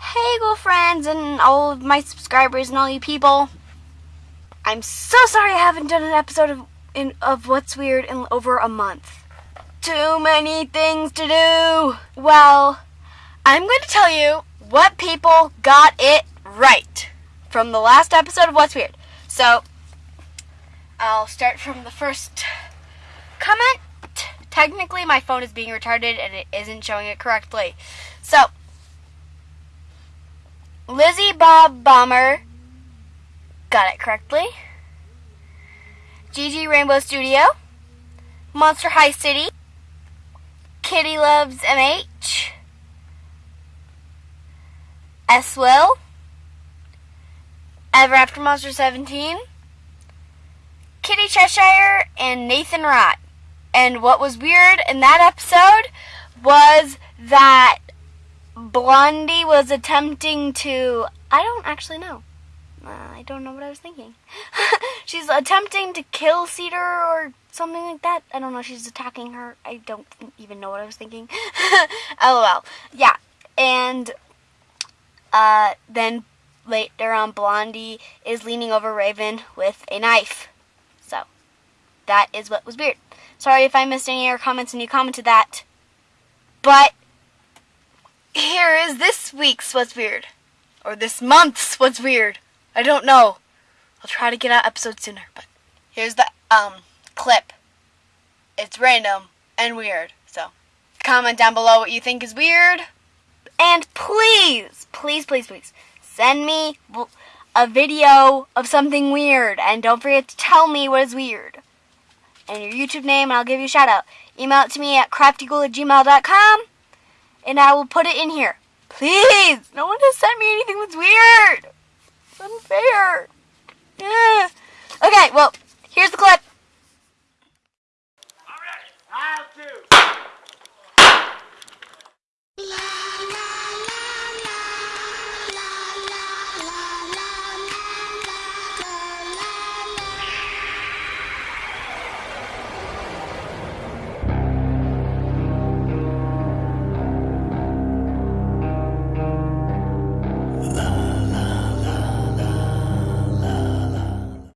Hey, go friends and all of my subscribers and all you people. I'm so sorry I haven't done an episode of in, of What's Weird in over a month. Too many things to do. Well, I'm going to tell you what people got it right from the last episode of What's Weird. So, I'll start from the first comment. Technically, my phone is being retarded and it isn't showing it correctly. So, Lizzie Bob Bomber got it correctly. GG Rainbow Studio, Monster High City, Kitty Loves MH, S Will, Ever After Monster 17, Kitty Cheshire, and Nathan Rott. And what was weird in that episode was that Blondie was attempting to. I don't actually know. Uh, I don't know what I was thinking. she's attempting to kill Cedar or something like that. I don't know. She's attacking her. I don't even know what I was thinking. LOL. Yeah. And uh, then later on, Blondie is leaning over Raven with a knife. That is what was weird. Sorry if I missed any of your comments and you commented that. But here is this week's What's Weird. Or this month's What's Weird. I don't know. I'll try to get out episodes sooner, but here's the um clip. It's random and weird, so comment down below what you think is weird. And please, please, please, please, send me a video of something weird. And don't forget to tell me what is weird. And your YouTube name, and I'll give you a shout out. Email it to me at craftygool at gmail.com and I will put it in here. Please! No one has sent me anything that's weird! It's unfair. Yeah. Okay, well, here's the clip.